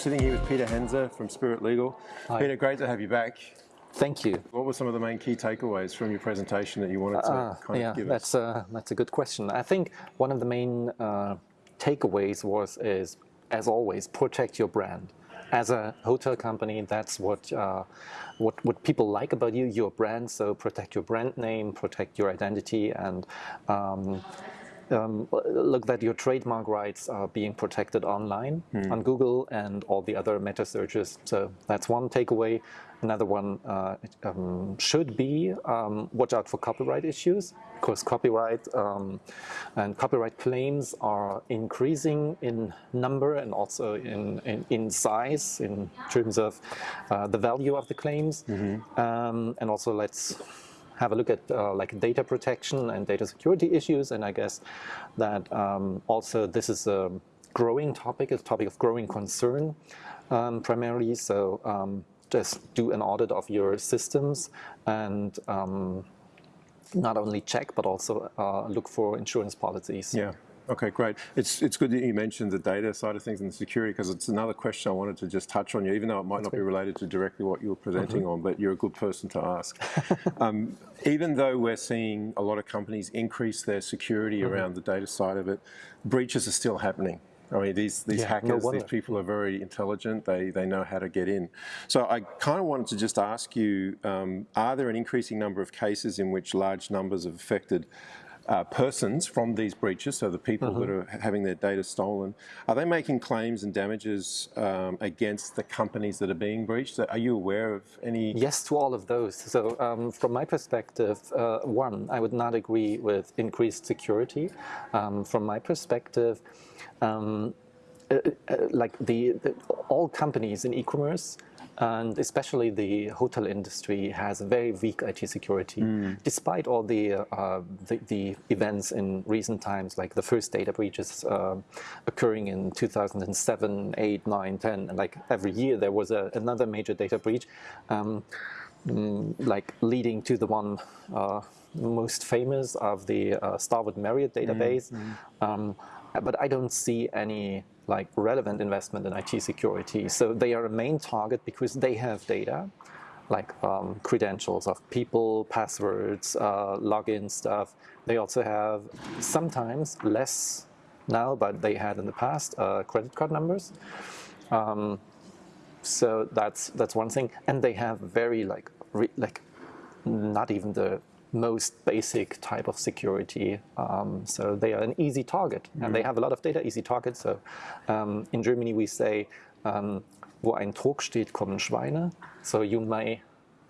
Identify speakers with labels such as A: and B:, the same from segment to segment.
A: sitting here with Peter Hense from Spirit Legal.
B: Hi.
A: Peter, great to have you back.
B: Thank you.
A: What were some of the main key takeaways from your presentation that you wanted to
B: Uh,
A: kind
B: yeah,
A: of give
B: that's
A: us?
B: a, that's a good question. I think one of the main uh, takeaways was is, as always, protect your brand. As a hotel company, that's what uh, what what people like about you, your brand. So protect your brand name, protect your identity, and um, um, look that your trademark rights are being protected online on Google and all the other meta searches. So that's one takeaway. Another one uh, um, should be um, watch out for copyright issues because copyright um, and copyright claims are increasing in number and also in, in, in size in terms of uh, the value of the claims. Um, and also let's have a look at uh, like data protection and data security issues. And I guess that um, also this is a growing topic, a topic of growing concern um, primarily. So um, just do an audit of your systems and um, not only check, but also uh, look for insurance policies.
A: Yeah. Okay, great. It's it's good that you mentioned the data side of things and the security because it's another question I wanted to just touch on you, even though it might not be related to directly what you were presenting on, but you're a good person to ask. um, even though we're seeing a lot of companies increase their security around the data side of it, breaches are still happening. I mean, these these
B: Yeah, no
A: hackers, these people are very intelligent. They they know how to get in. So I kind of wanted to just ask you: um, Are there an increasing number of cases in which large numbers of affected uh, persons from these breaches, so the people that are having their data stolen, are they making claims and damages um, against the companies that are being breached? Are you aware of any?
B: Yes to all of those. So um, from my perspective, uh, one, I would not agree with increased security. Um, from my perspective, um, uh, uh, like the, the all companies in e-commerce and especially the hotel industry has very weak IT security, despite all the, uh, the the events in recent times, like the first data breaches uh, occurring in 2007, 8, 9, 10, and like every year there was a, another major data breach. Um, mm, like leading to the one uh, most famous of the uh, Starwood Marriott database. Um, but I don't see any like relevant investment in IT security. So they are a main target because they have data, like um, credentials of people, passwords, uh, login stuff. They also have sometimes less now, but they had in the past uh, credit card numbers. Um, so that's that's one thing, and they have very like like not even the most basic type of security. Um, so they are an easy target, and they have a lot of data, easy target. So um, in Germany we say, um, wo ein Trog steht, kommen Schweine. So you may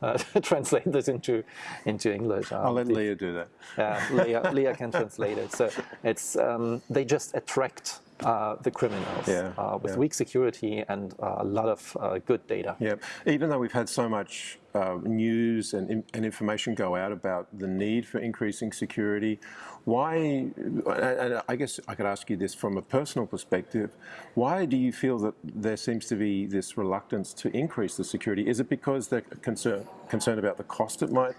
B: uh, translate this into into English.
A: I'll
B: Um,
A: let Leah do that.
B: yeah, Leah, Leah can translate it. So it's um, they just attract uh, the criminals
A: Yeah,
B: uh, with
A: yeah.
B: weak security and uh, a lot of uh, good data.
A: Yeah, even though we've had so much uh, news and, and information go out about the need for increasing security, why, and I guess I could ask you this from a personal perspective, why do you feel that there seems to be this reluctance to increase the security? Is it because they're concerned, concerned about the cost it might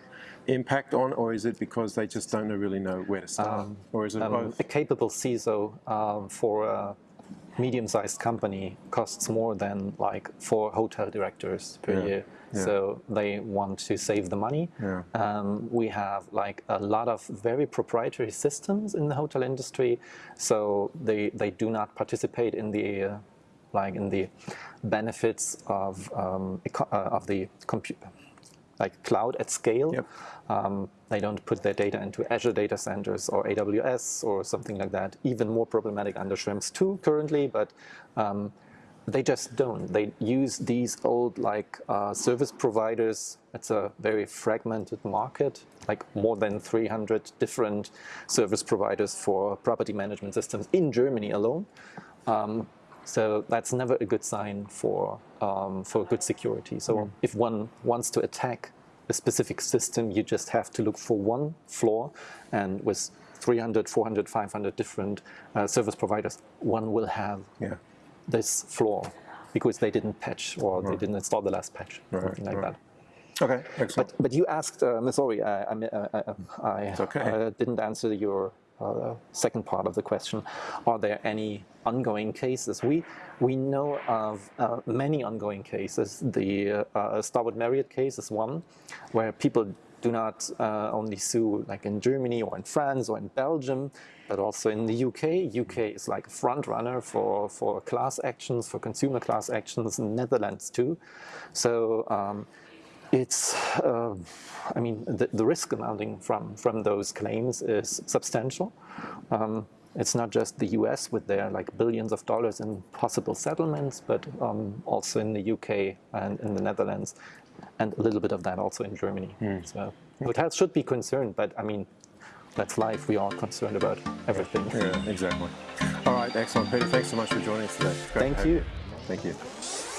A: impact on, or is it because they just don't really know where to start? or is it
B: Um,
A: both?
B: a capable CISO um, for a medium-sized company costs more than like four hotel directors per
A: Yeah,
B: year.
A: yeah.
B: So they want to save the money.
A: Yeah.
B: Um, we have like a lot of very proprietary systems in the hotel industry, so they they do not participate in the uh, like in the benefits of um, uh, of the computer like cloud at scale.
A: Yep.
B: Um, they don't put their data into Azure data centers or AWS or something like that. Even more problematic under Schrems 2 currently, but um, they just don't. They use these old like uh, service providers. It's a very fragmented market, like more than 300 different service providers for property management systems in Germany alone. Um, so that's never a good sign for um, for good security. So if one wants to attack a specific system, you just have to look for one flaw, and with 300, 400, 500 different uh, service providers, one will have
A: Yeah.
B: this flaw because they didn't patch or they didn't install the last patch, or something like
A: right.
B: that.
A: Okay, excellent.
B: But but you asked, uh, sorry, I I, I, I, I
A: okay.
B: uh, didn't answer your uh, second part of the question, are there any ongoing cases? We we know of uh, many ongoing cases. The uh, Starwood Marriott case is one, where people do not uh, only sue like in Germany or in France or in Belgium, but also in the UK. UK is like a front runner for, for class actions, for consumer class actions in Netherlands too. So um, it's, uh, I mean, the, the risk amounting from, from those claims is substantial. Um, it's not just the US with their like billions of dollars in possible settlements, but um, also in the UK and in the Netherlands, and a little bit of that also in Germany. So hotels should be concerned, but I mean, that's life. We are concerned about everything.
A: Yeah, exactly. All right, excellent. Peter, thanks so much for joining us today. It's great to
B: Thank
A: have
B: you.
A: Thank you.